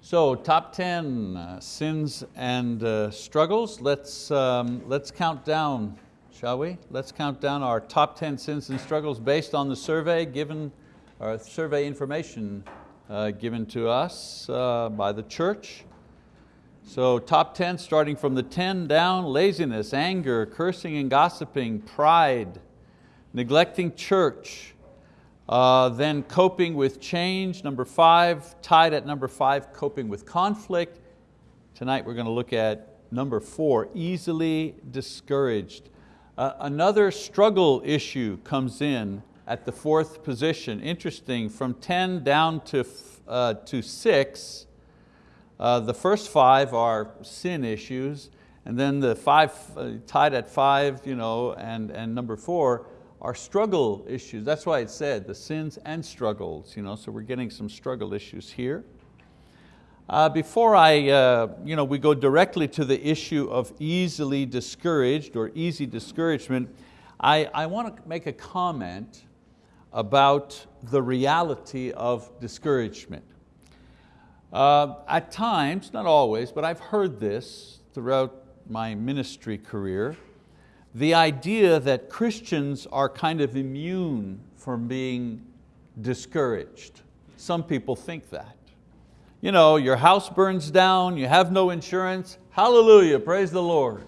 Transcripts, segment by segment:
So top 10 uh, sins and uh, struggles. Let's, um, let's count down, shall we? Let's count down our top 10 sins and struggles based on the survey given, our survey information uh, given to us uh, by the church. So top 10, starting from the 10 down, laziness, anger, cursing and gossiping, pride, neglecting church, uh, then coping with change, number five, tied at number five, coping with conflict. Tonight we're going to look at number four, easily discouraged. Uh, another struggle issue comes in at the fourth position. Interesting, from 10 down to, uh, to six, uh, the first five are sin issues, and then the five uh, tied at five you know, and, and number four are struggle issues. That's why it said the sins and struggles, you know, so we're getting some struggle issues here. Uh, before I, uh, you know, we go directly to the issue of easily discouraged or easy discouragement, I, I want to make a comment about the reality of discouragement. Uh, at times, not always, but I've heard this throughout my ministry career, the idea that Christians are kind of immune from being discouraged. Some people think that. You know, your house burns down, you have no insurance, hallelujah, praise the Lord.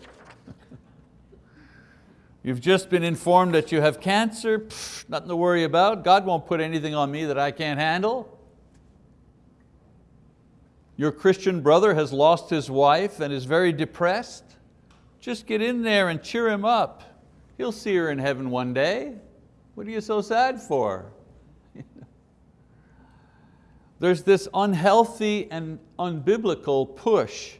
You've just been informed that you have cancer, Pff, nothing to worry about. God won't put anything on me that I can't handle. Your Christian brother has lost his wife and is very depressed. Just get in there and cheer him up. He'll see her in heaven one day. What are you so sad for? There's this unhealthy and unbiblical push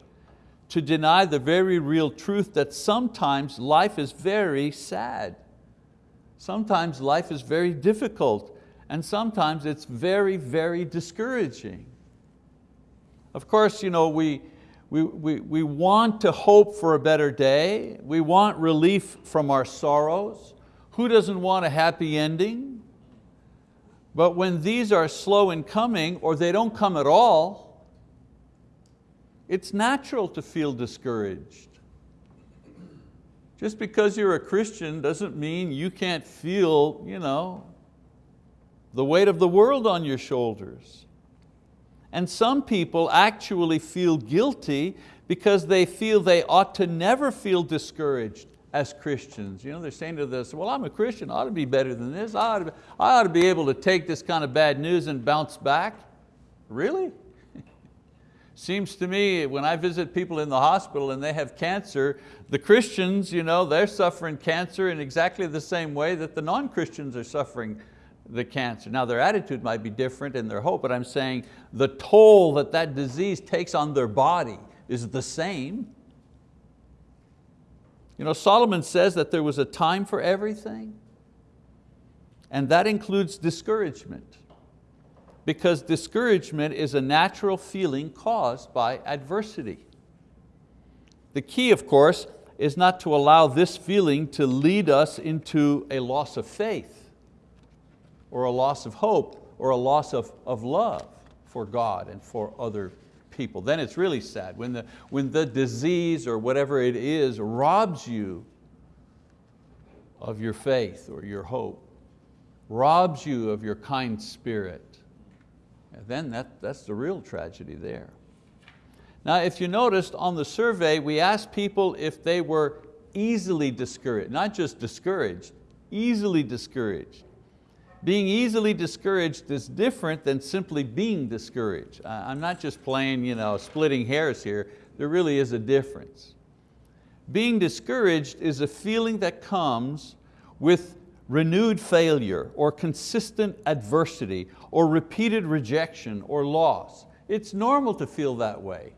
to deny the very real truth that sometimes life is very sad. Sometimes life is very difficult and sometimes it's very, very discouraging. Of course, you know, we, we, we, we want to hope for a better day. We want relief from our sorrows. Who doesn't want a happy ending? But when these are slow in coming or they don't come at all, it's natural to feel discouraged. Just because you're a Christian doesn't mean you can't feel you know, the weight of the world on your shoulders. And some people actually feel guilty because they feel they ought to never feel discouraged as Christians. You know, they're saying to this, well, I'm a Christian, I ought to be better than this. I ought, to be, I ought to be able to take this kind of bad news and bounce back. Really? Seems to me when I visit people in the hospital and they have cancer, the Christians, you know, they're suffering cancer in exactly the same way that the non-Christians are suffering the cancer. Now their attitude might be different in their hope, but I'm saying the toll that that disease takes on their body is the same. You know, Solomon says that there was a time for everything, and that includes discouragement, because discouragement is a natural feeling caused by adversity. The key, of course, is not to allow this feeling to lead us into a loss of faith or a loss of hope or a loss of, of love for God and for other people. Then it's really sad when the, when the disease or whatever it is robs you of your faith or your hope, robs you of your kind spirit. And then that, that's the real tragedy there. Now if you noticed on the survey, we asked people if they were easily discouraged, not just discouraged, easily discouraged. Being easily discouraged is different than simply being discouraged. I'm not just playing, you know, splitting hairs here, there really is a difference. Being discouraged is a feeling that comes with renewed failure or consistent adversity or repeated rejection or loss. It's normal to feel that way.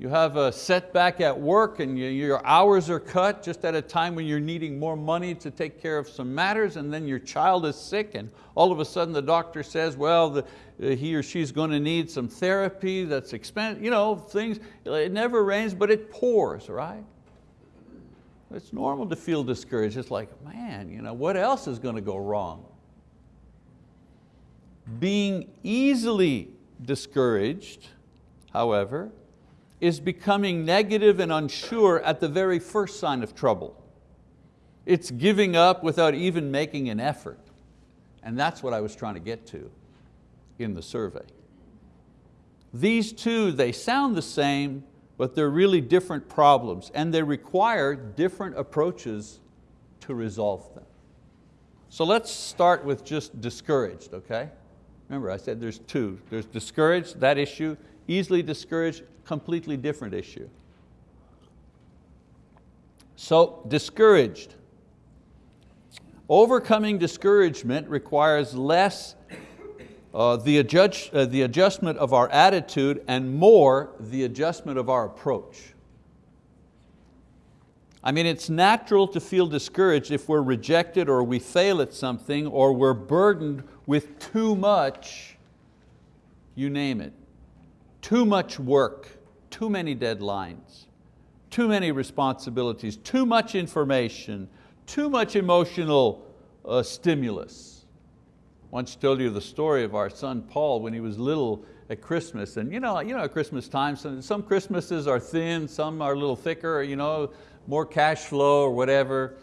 You have a setback at work and your hours are cut just at a time when you're needing more money to take care of some matters and then your child is sick and all of a sudden the doctor says, well, the, uh, he or she's going to need some therapy that's expensive, you know, things, it never rains but it pours, right? It's normal to feel discouraged. It's like, man, you know, what else is going to go wrong? Being easily discouraged however, is becoming negative and unsure at the very first sign of trouble. It's giving up without even making an effort. And that's what I was trying to get to in the survey. These two, they sound the same, but they're really different problems and they require different approaches to resolve them. So let's start with just discouraged, okay? Remember I said there's two. There's discouraged, that issue, easily discouraged, completely different issue. So discouraged. Overcoming discouragement requires less uh, the, adjust, uh, the adjustment of our attitude and more the adjustment of our approach. I mean, it's natural to feel discouraged if we're rejected or we fail at something or we're burdened with too much, you name it, too much work, too many deadlines, too many responsibilities, too much information, too much emotional uh, stimulus. Once told you the story of our son Paul when he was little at Christmas. And you know, you know at Christmas time, some, some Christmases are thin, some are a little thicker, you know, more cash flow or whatever.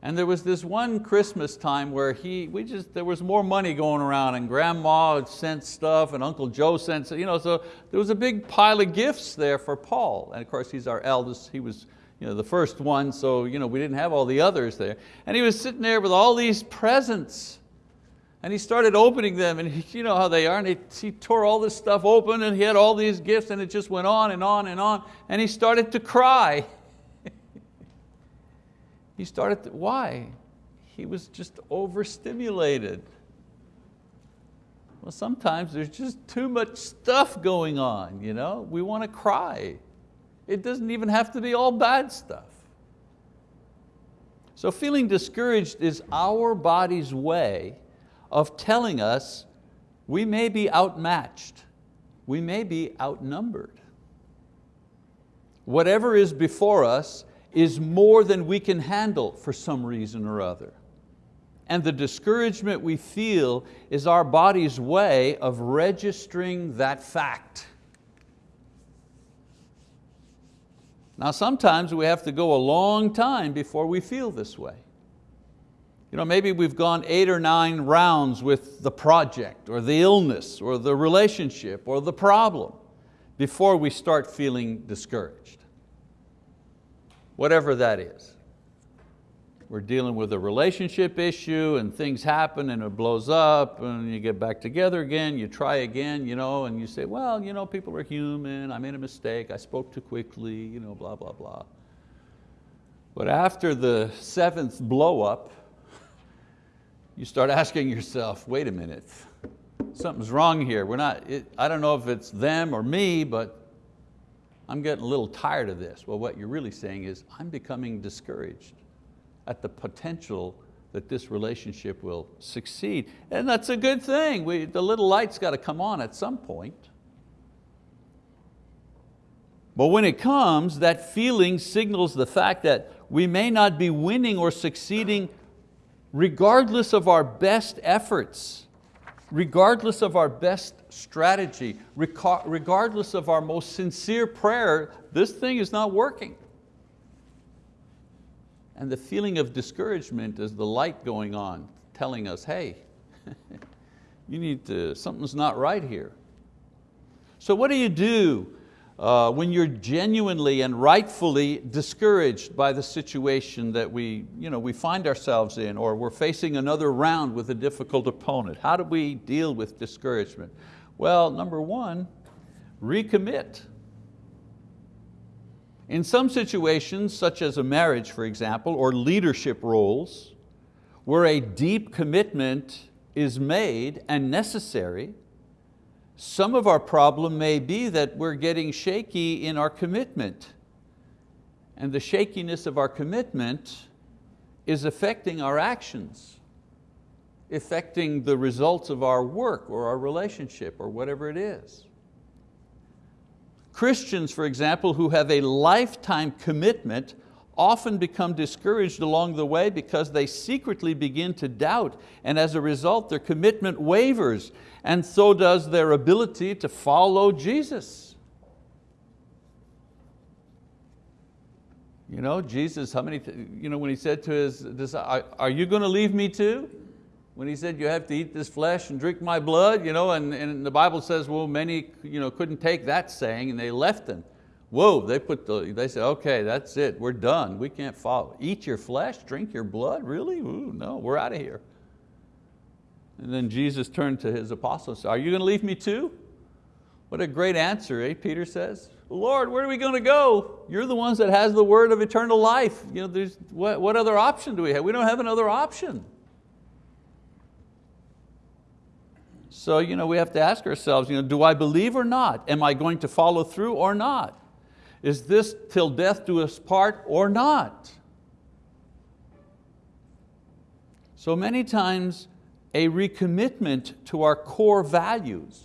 And there was this one Christmas time where he, we just, there was more money going around and grandma sent stuff and Uncle Joe sent, you know, so there was a big pile of gifts there for Paul. And of course he's our eldest, he was you know, the first one, so you know, we didn't have all the others there. And he was sitting there with all these presents. And he started opening them, and he, you know how they are, and he, he tore all this stuff open, and he had all these gifts, and it just went on and on and on, and he started to cry. he started, to, why? He was just overstimulated. Well, sometimes there's just too much stuff going on, you know? We want to cry. It doesn't even have to be all bad stuff. So feeling discouraged is our body's way of telling us we may be outmatched, we may be outnumbered. Whatever is before us is more than we can handle for some reason or other. And the discouragement we feel is our body's way of registering that fact. Now sometimes we have to go a long time before we feel this way. You know, maybe we've gone eight or nine rounds with the project or the illness or the relationship or the problem before we start feeling discouraged. Whatever that is. We're dealing with a relationship issue and things happen and it blows up and you get back together again, you try again, you know, and you say, well, you know, people are human, I made a mistake, I spoke too quickly, you know, blah, blah, blah. But after the seventh blow up, you start asking yourself, wait a minute, something's wrong here. We're not, it, I don't know if it's them or me, but I'm getting a little tired of this. Well, what you're really saying is, I'm becoming discouraged at the potential that this relationship will succeed. And that's a good thing. We, the little light's got to come on at some point. But when it comes, that feeling signals the fact that we may not be winning or succeeding regardless of our best efforts, regardless of our best strategy, regardless of our most sincere prayer, this thing is not working. And the feeling of discouragement is the light going on, telling us, hey, you need to, something's not right here. So what do you do uh, when you're genuinely and rightfully discouraged by the situation that we, you know, we find ourselves in or we're facing another round with a difficult opponent. How do we deal with discouragement? Well, number one, recommit. In some situations, such as a marriage, for example, or leadership roles, where a deep commitment is made and necessary, some of our problem may be that we're getting shaky in our commitment. And the shakiness of our commitment is affecting our actions, affecting the results of our work or our relationship or whatever it is. Christians, for example, who have a lifetime commitment often become discouraged along the way because they secretly begin to doubt and as a result their commitment wavers and so does their ability to follow Jesus. You know, Jesus, how many, you know, when he said to his disciples, are you going to leave me too? When he said, you have to eat this flesh and drink my blood, you know, and, and the Bible says, well, many you know, couldn't take that saying and they left him. Whoa, they, put the, they said, okay, that's it, we're done. We can't follow. Eat your flesh, drink your blood, really? Ooh, no, we're out of here. And then Jesus turned to his apostles, and said, are you going to leave me too? What a great answer, eh, Peter says. Lord, where are we going to go? You're the ones that has the word of eternal life. You know, there's, what, what other option do we have? We don't have another option. So you know, we have to ask ourselves, you know, do I believe or not? Am I going to follow through or not? Is this till death do us part or not? So many times a recommitment to our core values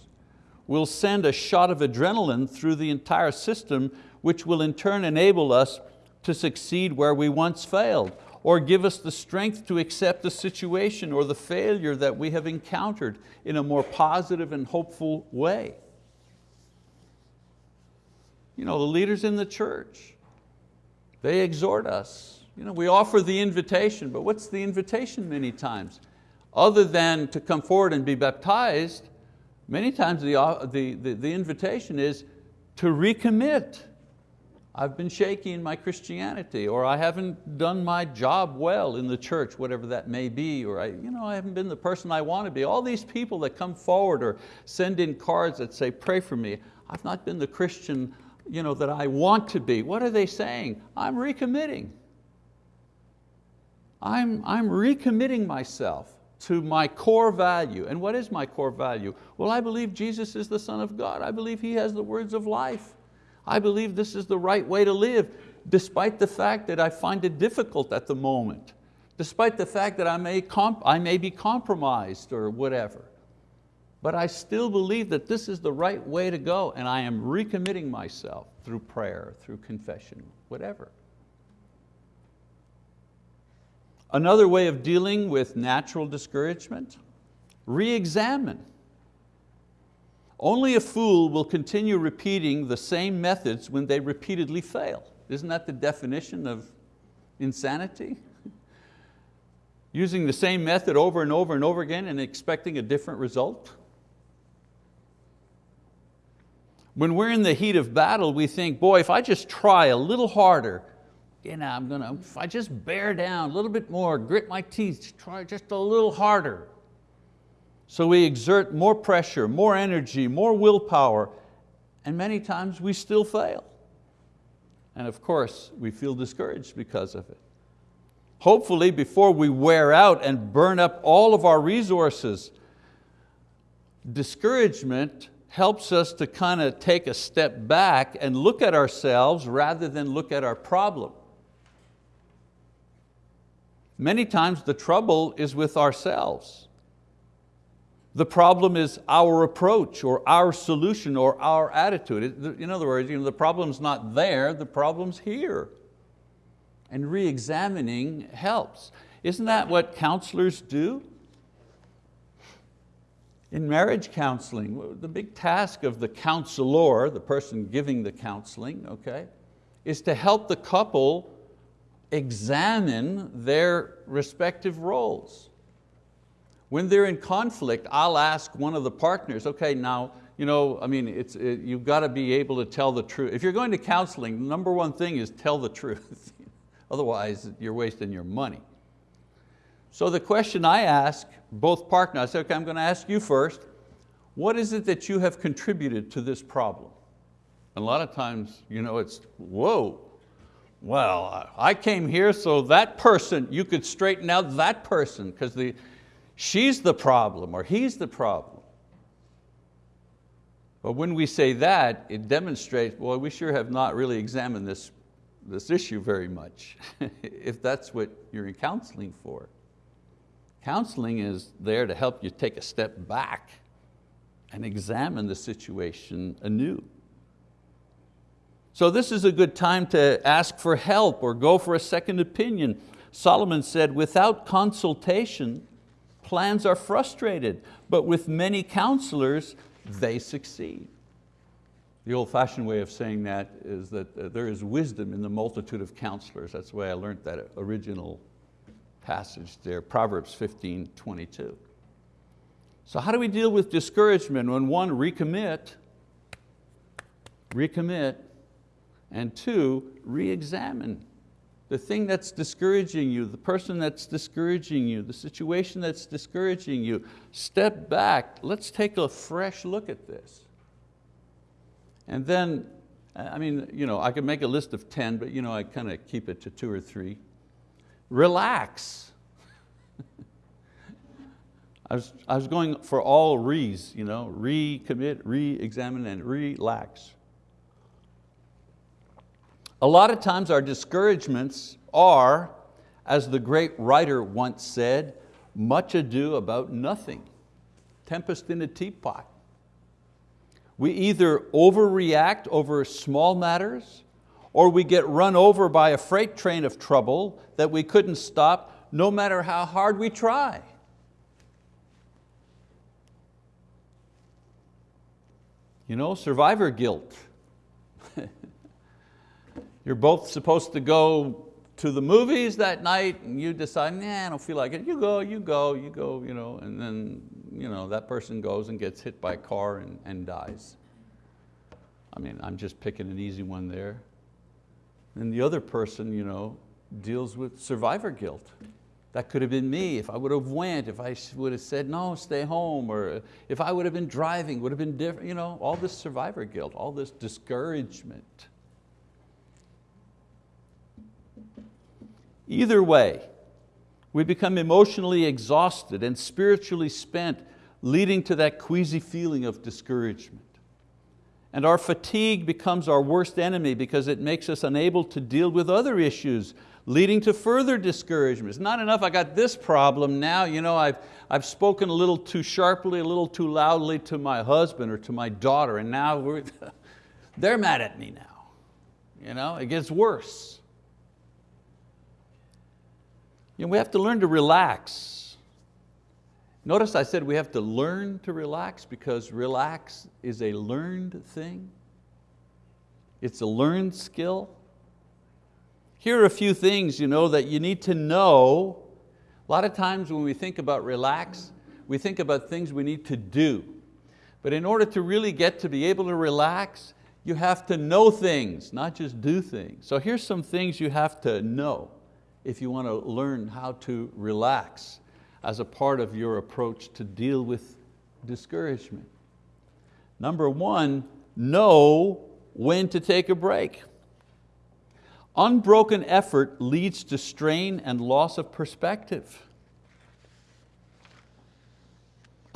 will send a shot of adrenaline through the entire system which will in turn enable us to succeed where we once failed or give us the strength to accept the situation or the failure that we have encountered in a more positive and hopeful way. You know, the leaders in the church, they exhort us. You know, we offer the invitation, but what's the invitation many times? Other than to come forward and be baptized, many times the, uh, the, the, the invitation is to recommit. I've been shaky in my Christianity, or I haven't done my job well in the church, whatever that may be, or I, you know, I haven't been the person I want to be. All these people that come forward or send in cards that say, pray for me, I've not been the Christian you know, that I want to be. What are they saying? I'm recommitting. I'm, I'm recommitting myself to my core value. And what is my core value? Well, I believe Jesus is the Son of God. I believe He has the words of life. I believe this is the right way to live, despite the fact that I find it difficult at the moment, despite the fact that I may, I may be compromised or whatever but I still believe that this is the right way to go and I am recommitting myself through prayer, through confession, whatever. Another way of dealing with natural discouragement, re-examine. Only a fool will continue repeating the same methods when they repeatedly fail. Isn't that the definition of insanity? Using the same method over and over and over again and expecting a different result? When we're in the heat of battle, we think, boy, if I just try a little harder, you know, I'm gonna, if I just bear down a little bit more, grit my teeth, try just a little harder. So we exert more pressure, more energy, more willpower, and many times we still fail. And of course, we feel discouraged because of it. Hopefully, before we wear out and burn up all of our resources, discouragement helps us to kind of take a step back and look at ourselves rather than look at our problem. Many times the trouble is with ourselves. The problem is our approach or our solution or our attitude. In other words, you know, the problem's not there, the problem's here. And re-examining helps. Isn't that what counselors do? In marriage counseling, the big task of the counselor, the person giving the counseling, okay, is to help the couple examine their respective roles. When they're in conflict, I'll ask one of the partners, okay, now, you know, I mean, it's, it, you've got to be able to tell the truth. If you're going to counseling, number one thing is tell the truth. Otherwise, you're wasting your money. So the question I ask both partners, I say, okay, I'm going to ask you first, what is it that you have contributed to this problem? And a lot of times, you know, it's, whoa, well, I came here so that person, you could straighten out that person because the, she's the problem or he's the problem. But when we say that, it demonstrates, well, we sure have not really examined this, this issue very much, if that's what you're in counseling for. Counseling is there to help you take a step back and examine the situation anew. So this is a good time to ask for help or go for a second opinion. Solomon said, without consultation, plans are frustrated, but with many counselors, they succeed. The old fashioned way of saying that is that uh, there is wisdom in the multitude of counselors. That's the way I learned that original passage there, Proverbs 15, 22. So how do we deal with discouragement when one, recommit, recommit, and two, re-examine the thing that's discouraging you, the person that's discouraging you, the situation that's discouraging you. Step back, let's take a fresh look at this. And then, I mean, you know, I could make a list of 10, but you know, I kind of keep it to two or three. Relax. I was, I was going for all re's, you know, recommit, re-examine, and relax. A lot of times our discouragements are, as the great writer once said, much ado about nothing. Tempest in a teapot. We either overreact over small matters or we get run over by a freight train of trouble that we couldn't stop no matter how hard we try. You know, survivor guilt. You're both supposed to go to the movies that night and you decide, nah, I don't feel like it. You go, you go, you go, you know, and then you know, that person goes and gets hit by a car and, and dies. I mean, I'm just picking an easy one there. And the other person you know, deals with survivor guilt. That could have been me if I would have went, if I would have said, no, stay home, or uh, if I would have been driving, would have been different, you know, all this survivor guilt, all this discouragement. Either way, we become emotionally exhausted and spiritually spent, leading to that queasy feeling of discouragement. And our fatigue becomes our worst enemy because it makes us unable to deal with other issues leading to further discouragement. It's not enough I got this problem, now you know, I've, I've spoken a little too sharply, a little too loudly to my husband or to my daughter and now they're mad at me now. You know, it gets worse. You know, we have to learn to relax. Notice I said we have to learn to relax because relax is a learned thing. It's a learned skill. Here are a few things you know, that you need to know. A lot of times when we think about relax, we think about things we need to do. But in order to really get to be able to relax, you have to know things, not just do things. So here's some things you have to know if you want to learn how to relax as a part of your approach to deal with discouragement. Number one, know when to take a break. Unbroken effort leads to strain and loss of perspective.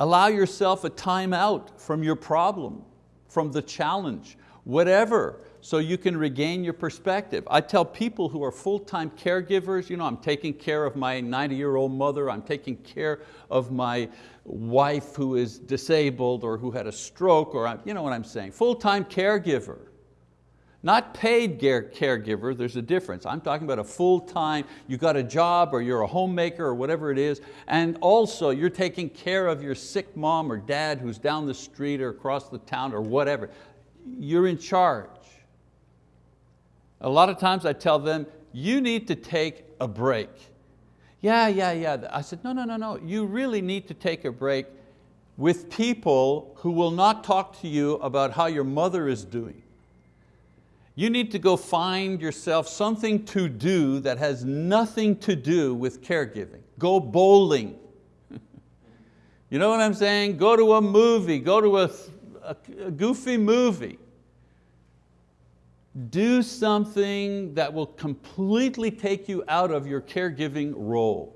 Allow yourself a time out from your problem, from the challenge, whatever, so you can regain your perspective. I tell people who are full-time caregivers, you know, I'm taking care of my 90-year-old mother, I'm taking care of my wife who is disabled or who had a stroke, or you know what I'm saying, full-time caregiver. Not paid caregiver, there's a difference. I'm talking about a full-time, you got a job or you're a homemaker or whatever it is, and also you're taking care of your sick mom or dad who's down the street or across the town or whatever. You're in charge. A lot of times I tell them, you need to take a break. Yeah, yeah, yeah. I said, no, no, no, no. You really need to take a break with people who will not talk to you about how your mother is doing. You need to go find yourself something to do that has nothing to do with caregiving. Go bowling. you know what I'm saying? Go to a movie, go to a, a, a goofy movie. Do something that will completely take you out of your caregiving role.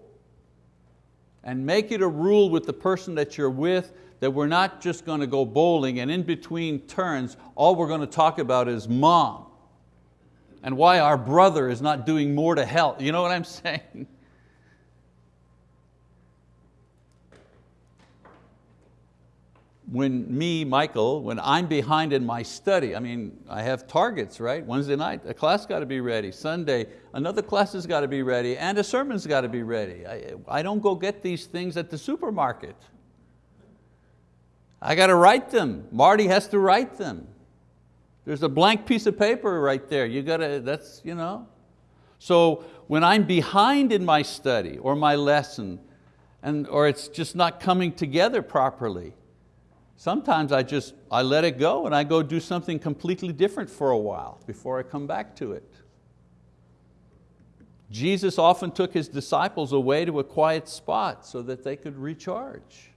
And make it a rule with the person that you're with that we're not just going to go bowling and in between turns, all we're going to talk about is mom and why our brother is not doing more to help. You know what I'm saying? When me, Michael, when I'm behind in my study, I mean, I have targets, right? Wednesday night, a class got to be ready. Sunday, another class has got to be ready and a sermon's got to be ready. I, I don't go get these things at the supermarket. I got to write them. Marty has to write them. There's a blank piece of paper right there. You gotta, that's, you know. So when I'm behind in my study or my lesson, and, or it's just not coming together properly, sometimes I just, I let it go and I go do something completely different for a while before I come back to it. Jesus often took His disciples away to a quiet spot so that they could recharge.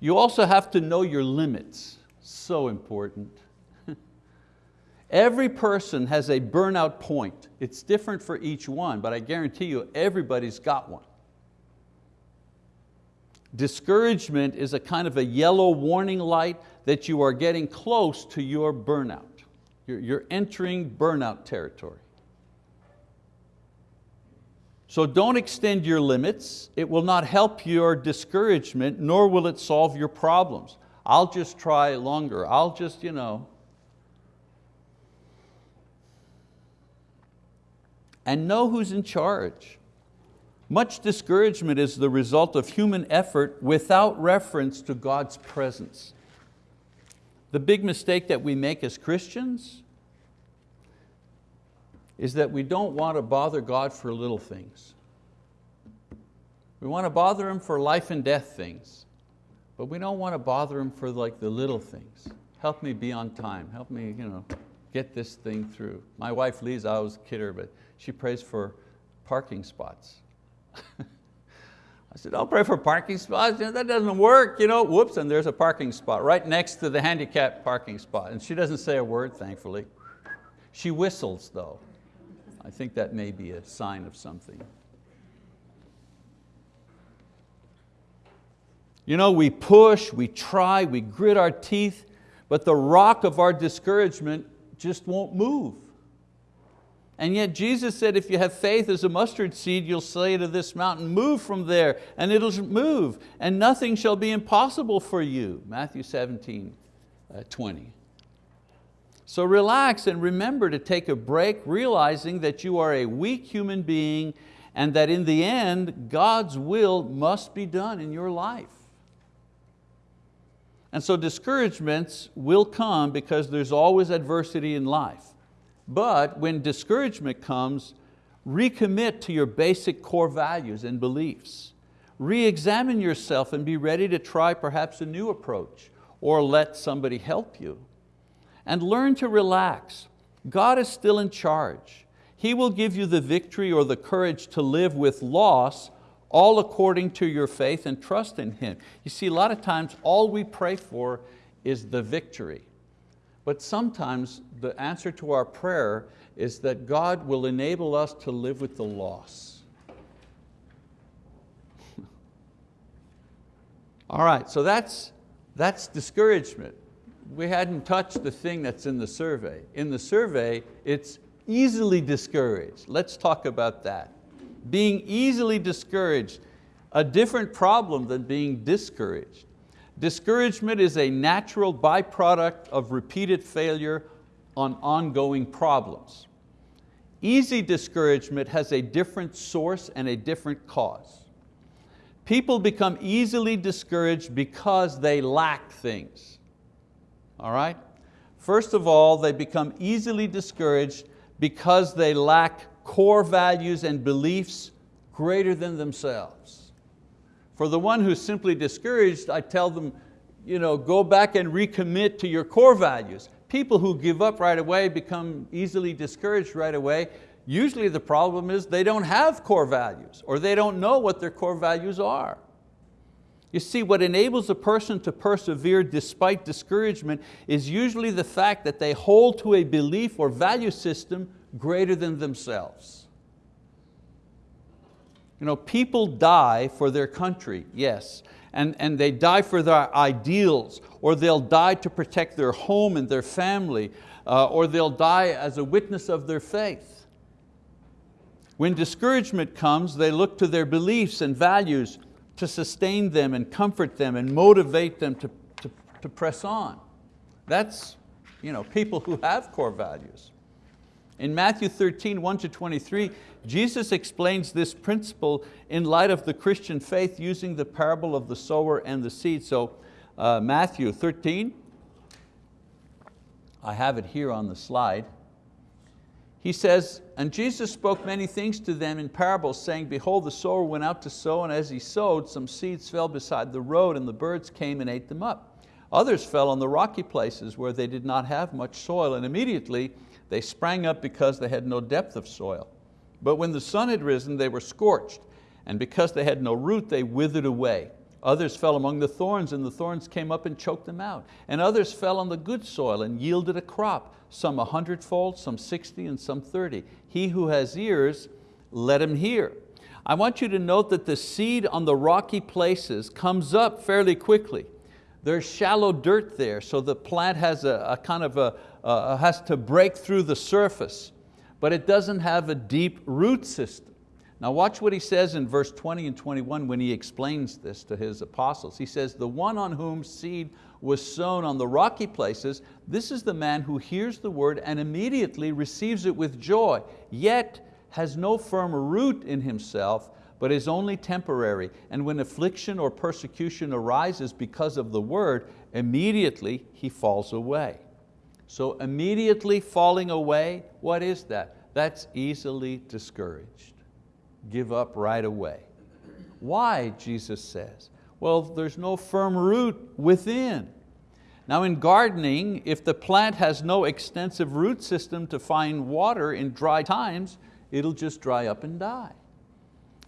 You also have to know your limits, so important. Every person has a burnout point. It's different for each one, but I guarantee you everybody's got one. Discouragement is a kind of a yellow warning light that you are getting close to your burnout. You're, you're entering burnout territory. So don't extend your limits. It will not help your discouragement, nor will it solve your problems. I'll just try longer. I'll just, you know, and know who's in charge. Much discouragement is the result of human effort without reference to God's presence. The big mistake that we make as Christians is that we don't want to bother God for little things. We want to bother Him for life and death things, but we don't want to bother Him for like the little things. Help me be on time, help me you know, get this thing through. My wife Lisa, I always kid her, but she prays for parking spots. I said, I'll pray for parking spots. that doesn't work. You know, whoops, and there's a parking spot right next to the handicapped parking spot. And she doesn't say a word, thankfully. She whistles though. I think that may be a sign of something. You know, we push, we try, we grit our teeth, but the rock of our discouragement just won't move. And yet Jesus said, if you have faith as a mustard seed, you'll say to this mountain, move from there, and it'll move, and nothing shall be impossible for you. Matthew 17, uh, 20. So relax and remember to take a break, realizing that you are a weak human being and that in the end, God's will must be done in your life. And so discouragements will come because there's always adversity in life. But when discouragement comes, recommit to your basic core values and beliefs. Re-examine yourself and be ready to try perhaps a new approach or let somebody help you. And learn to relax. God is still in charge. He will give you the victory or the courage to live with loss all according to your faith and trust in Him. You see, a lot of times all we pray for is the victory. But sometimes the answer to our prayer is that God will enable us to live with the loss. All right, so that's, that's discouragement. We hadn't touched the thing that's in the survey. In the survey, it's easily discouraged. Let's talk about that. Being easily discouraged, a different problem than being discouraged. Discouragement is a natural byproduct of repeated failure on ongoing problems. Easy discouragement has a different source and a different cause. People become easily discouraged because they lack things. All right? First of all, they become easily discouraged because they lack core values and beliefs greater than themselves. For the one who's simply discouraged, I tell them, you know, go back and recommit to your core values. People who give up right away become easily discouraged right away. Usually the problem is they don't have core values or they don't know what their core values are. You see, what enables a person to persevere despite discouragement is usually the fact that they hold to a belief or value system greater than themselves. You know, people die for their country, yes, and, and they die for their ideals, or they'll die to protect their home and their family, uh, or they'll die as a witness of their faith. When discouragement comes, they look to their beliefs and values to sustain them and comfort them and motivate them to, to, to press on. That's you know, people who have core values. In Matthew 13, 1 to 23, Jesus explains this principle in light of the Christian faith using the parable of the sower and the seed. So uh, Matthew 13, I have it here on the slide. He says, and Jesus spoke many things to them in parables, saying, Behold, the sower went out to sow, and as he sowed, some seeds fell beside the road, and the birds came and ate them up. Others fell on the rocky places where they did not have much soil, and immediately they sprang up because they had no depth of soil. But when the sun had risen, they were scorched, and because they had no root, they withered away. Others fell among the thorns, and the thorns came up and choked them out. And others fell on the good soil and yielded a crop, some a hundredfold, some sixty, and some thirty. He who has ears, let him hear. I want you to note that the seed on the rocky places comes up fairly quickly. There's shallow dirt there, so the plant has a, a kind of a, uh, has to break through the surface, but it doesn't have a deep root system. Now watch what he says in verse 20 and 21 when he explains this to his apostles. He says, the one on whom seed was sown on the rocky places, this is the man who hears the word and immediately receives it with joy, yet has no firm root in himself, but is only temporary. And when affliction or persecution arises because of the word, immediately he falls away. So immediately falling away, what is that? That's easily discouraged give up right away. Why, Jesus says? Well, there's no firm root within. Now in gardening, if the plant has no extensive root system to find water in dry times, it'll just dry up and die.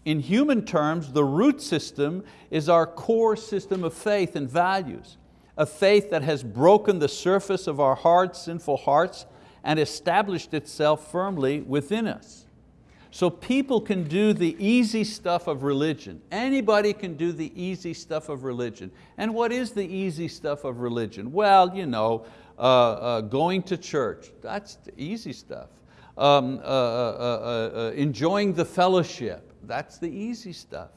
In human terms, the root system is our core system of faith and values, a faith that has broken the surface of our hard, sinful hearts and established itself firmly within us. So people can do the easy stuff of religion. Anybody can do the easy stuff of religion. And what is the easy stuff of religion? Well, you know, uh, uh, going to church, that's the easy stuff. Um, uh, uh, uh, uh enjoying the fellowship, that's the easy stuff.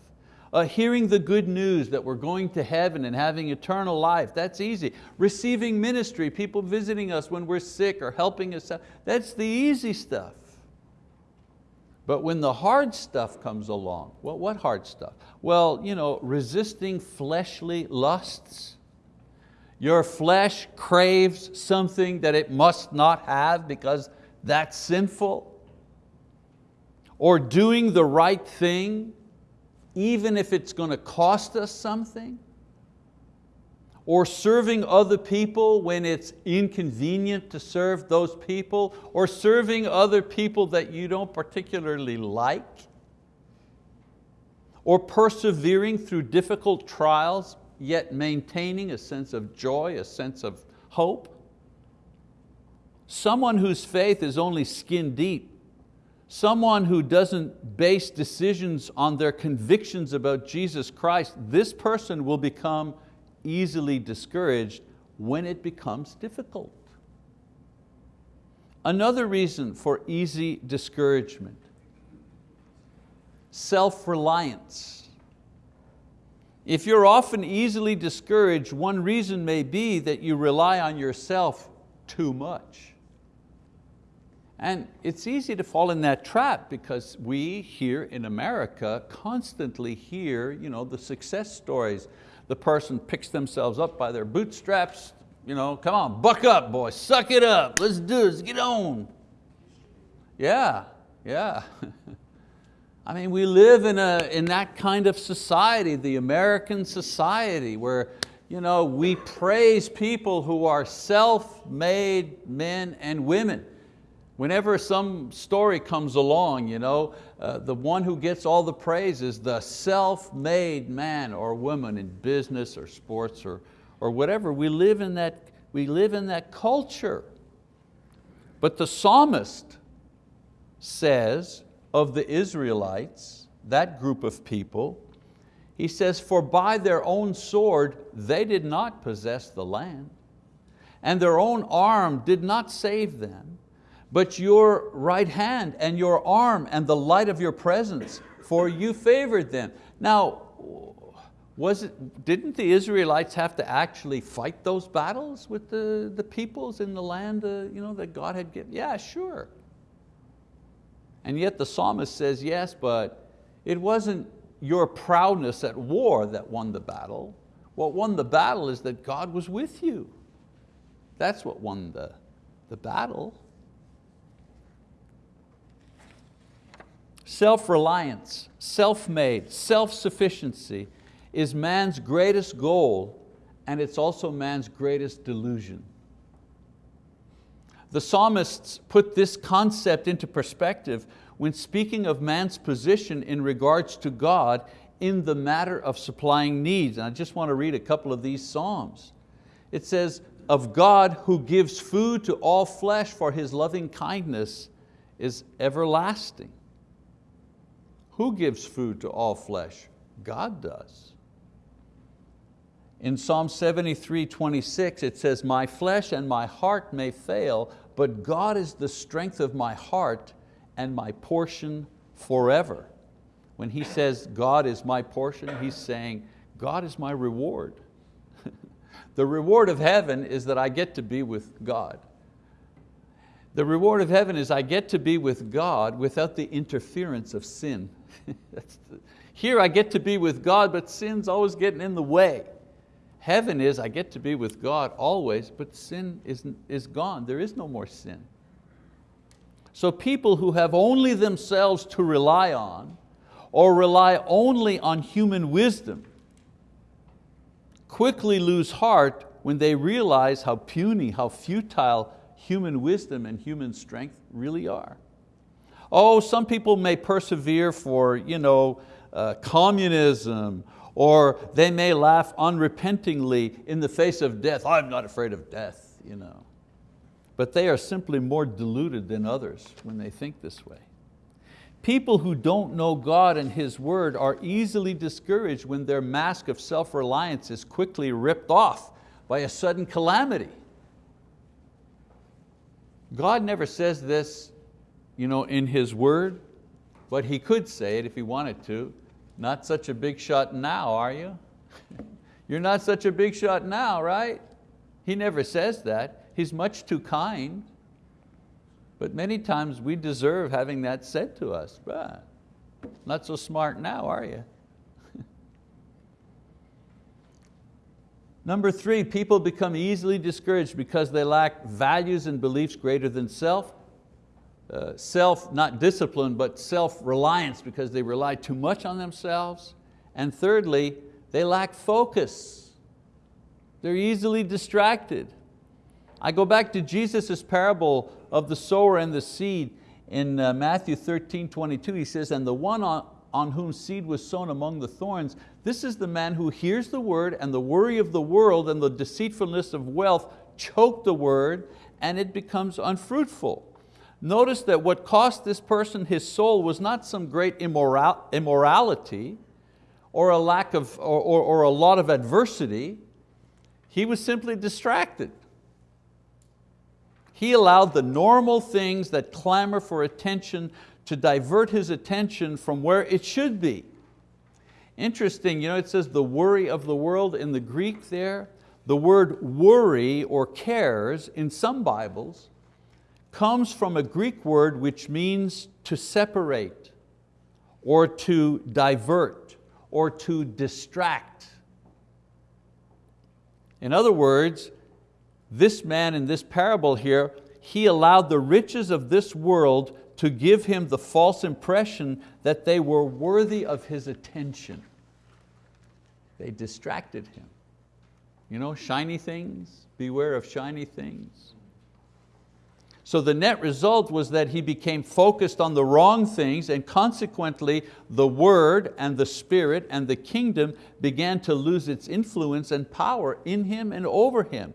Uh, hearing the good news that we're going to heaven and having eternal life, that's easy. Receiving ministry, people visiting us when we're sick or helping us out, that's the easy stuff. But when the hard stuff comes along, well, what hard stuff? Well, you know, resisting fleshly lusts. Your flesh craves something that it must not have because that's sinful. Or doing the right thing, even if it's going to cost us something or serving other people when it's inconvenient to serve those people, or serving other people that you don't particularly like, or persevering through difficult trials, yet maintaining a sense of joy, a sense of hope. Someone whose faith is only skin deep, someone who doesn't base decisions on their convictions about Jesus Christ, this person will become easily discouraged when it becomes difficult. Another reason for easy discouragement, self-reliance. If you're often easily discouraged, one reason may be that you rely on yourself too much. And it's easy to fall in that trap because we here in America constantly hear you know, the success stories the person picks themselves up by their bootstraps, you know, come on, buck up, boy, suck it up, let's do this, get on. Yeah, yeah. I mean, we live in, a, in that kind of society, the American society, where you know, we praise people who are self-made men and women. Whenever some story comes along, you know, uh, the one who gets all the praise is the self-made man or woman in business or sports or, or whatever. We live, in that, we live in that culture. But the psalmist says of the Israelites, that group of people, he says, for by their own sword they did not possess the land, and their own arm did not save them but your right hand and your arm and the light of your presence, for you favored them. Now, was it, didn't the Israelites have to actually fight those battles with the, the peoples in the land uh, you know, that God had given? Yeah, sure. And yet the psalmist says, yes, but it wasn't your proudness at war that won the battle. What won the battle is that God was with you. That's what won the, the battle. Self-reliance, self-made, self-sufficiency is man's greatest goal and it's also man's greatest delusion. The psalmists put this concept into perspective when speaking of man's position in regards to God in the matter of supplying needs. And I just want to read a couple of these psalms. It says, of God who gives food to all flesh for His loving kindness is everlasting. Who gives food to all flesh? God does. In Psalm 73, 26, it says, my flesh and my heart may fail, but God is the strength of my heart and my portion forever. When he says God is my portion, he's saying God is my reward. the reward of heaven is that I get to be with God. The reward of heaven is I get to be with God without the interference of sin. Here I get to be with God, but sin's always getting in the way. Heaven is I get to be with God always, but sin is, is gone. There is no more sin. So people who have only themselves to rely on, or rely only on human wisdom, quickly lose heart when they realize how puny, how futile human wisdom and human strength really are. Oh, some people may persevere for you know, uh, communism, or they may laugh unrepentingly in the face of death. I'm not afraid of death. You know. But they are simply more deluded than others when they think this way. People who don't know God and His word are easily discouraged when their mask of self-reliance is quickly ripped off by a sudden calamity. God never says this you know, in His word, but He could say it if He wanted to. Not such a big shot now, are you? You're not such a big shot now, right? He never says that. He's much too kind. But many times we deserve having that said to us. But not so smart now, are you? Number three, people become easily discouraged because they lack values and beliefs greater than self. Uh, self, not discipline, but self-reliance because they rely too much on themselves. And thirdly, they lack focus. They're easily distracted. I go back to Jesus' parable of the sower and the seed in uh, Matthew 13, 22. He says, and the one on, on whom seed was sown among the thorns, this is the man who hears the word and the worry of the world and the deceitfulness of wealth choke the word and it becomes unfruitful. Notice that what cost this person his soul was not some great immoral, immorality or a lack of, or, or, or a lot of adversity. He was simply distracted. He allowed the normal things that clamor for attention to divert his attention from where it should be. Interesting, you know, it says the worry of the world in the Greek there. The word worry or cares in some Bibles comes from a Greek word which means to separate or to divert or to distract. In other words, this man in this parable here, he allowed the riches of this world to give him the false impression that they were worthy of his attention. They distracted him. You know, shiny things, beware of shiny things. So the net result was that he became focused on the wrong things and consequently the word and the spirit and the kingdom began to lose its influence and power in him and over him.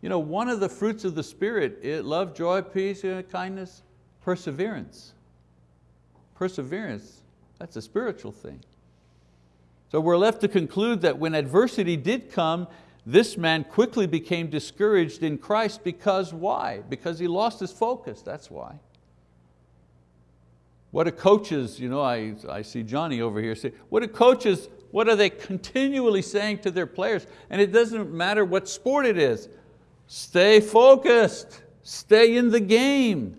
You know, one of the fruits of the spirit, it, love, joy, peace, uh, kindness, perseverance. Perseverance, that's a spiritual thing. So we're left to conclude that when adversity did come, this man quickly became discouraged in Christ because why? Because he lost his focus, that's why. What do coaches, you know, I, I see Johnny over here say, what do coaches, what are they continually saying to their players? And it doesn't matter what sport it is. Stay focused, stay in the game.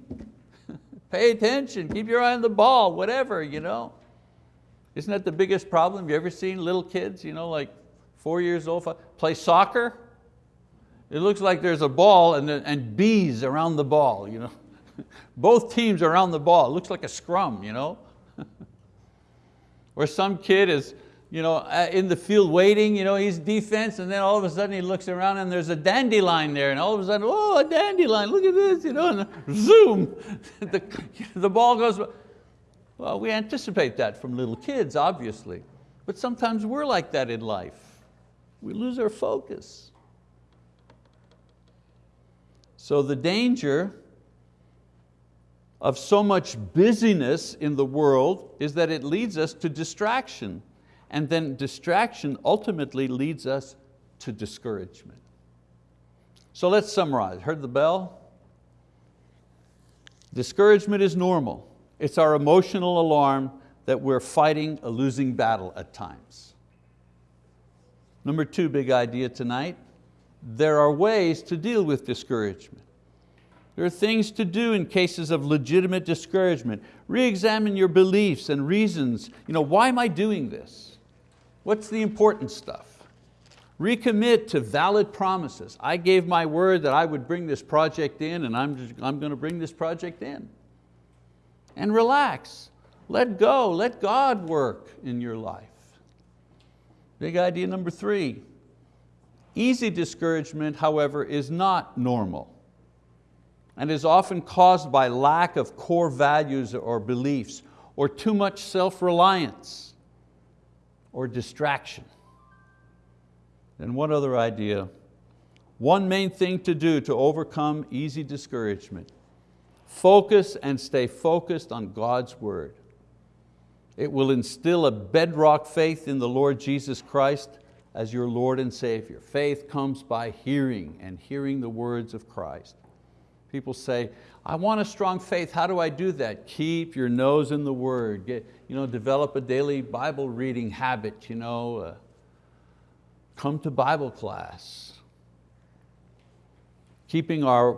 Pay attention, keep your eye on the ball, whatever, you know. Isn't that the biggest problem? You ever seen little kids, you know, like four years old, play soccer. It looks like there's a ball and, and bees around the ball. You know? Both teams around the ball. It looks like a scrum. You know? or some kid is you know, uh, in the field waiting, you know, he's defense, and then all of a sudden he looks around and there's a dandelion there, and all of a sudden, oh, a dandelion, look at this, you know, and zoom, the, the ball goes, well, we anticipate that from little kids, obviously, but sometimes we're like that in life. We lose our focus. So the danger of so much busyness in the world is that it leads us to distraction and then distraction ultimately leads us to discouragement. So let's summarize. Heard the bell? Discouragement is normal. It's our emotional alarm that we're fighting a losing battle at times. Number two big idea tonight, there are ways to deal with discouragement. There are things to do in cases of legitimate discouragement. Re-examine your beliefs and reasons. You know, why am I doing this? What's the important stuff? Recommit to valid promises. I gave my word that I would bring this project in and I'm, just, I'm going to bring this project in. And relax, let go, let God work in your life. Big idea number three, easy discouragement, however, is not normal and is often caused by lack of core values or beliefs or too much self-reliance or distraction. And one other idea, one main thing to do to overcome easy discouragement, focus and stay focused on God's word. It will instill a bedrock faith in the Lord Jesus Christ as your Lord and Savior. Faith comes by hearing and hearing the words of Christ. People say, I want a strong faith, how do I do that? Keep your nose in the word. Get, you know, develop a daily Bible reading habit. You know, uh, come to Bible class. Keeping our,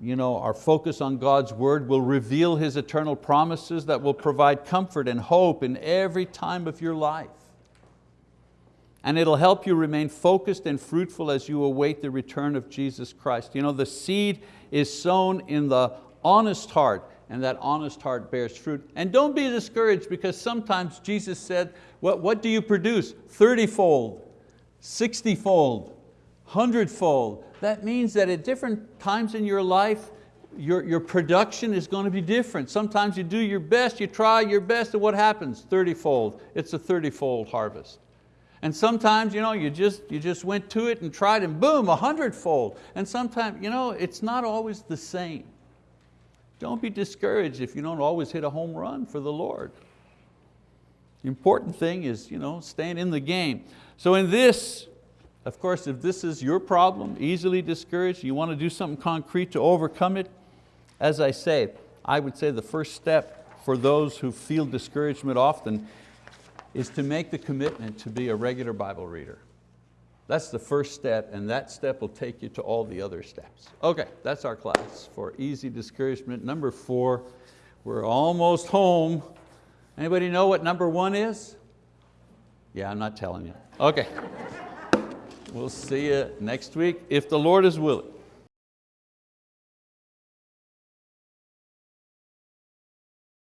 you know, our focus on God's word will reveal His eternal promises that will provide comfort and hope in every time of your life and it'll help you remain focused and fruitful as you await the return of Jesus Christ. You know, the seed is sown in the honest heart and that honest heart bears fruit. And don't be discouraged because sometimes Jesus said, what, what do you produce? 30-fold, 60-fold, 100-fold. That means that at different times in your life, your, your production is going to be different. Sometimes you do your best, you try your best, and what happens? 30-fold. It's a 30-fold harvest. And sometimes you, know, you, just, you just went to it and tried and boom, a hundredfold. And sometimes you know, it's not always the same. Don't be discouraged if you don't always hit a home run for the Lord. The important thing is you know, staying in the game. So in this, of course, if this is your problem, easily discouraged, you want to do something concrete to overcome it, as I say, I would say the first step for those who feel discouragement often is to make the commitment to be a regular Bible reader. That's the first step and that step will take you to all the other steps. Okay, that's our class for easy discouragement. Number four, we're almost home. Anybody know what number one is? Yeah, I'm not telling you. Okay. We'll see you next week if the Lord is willing.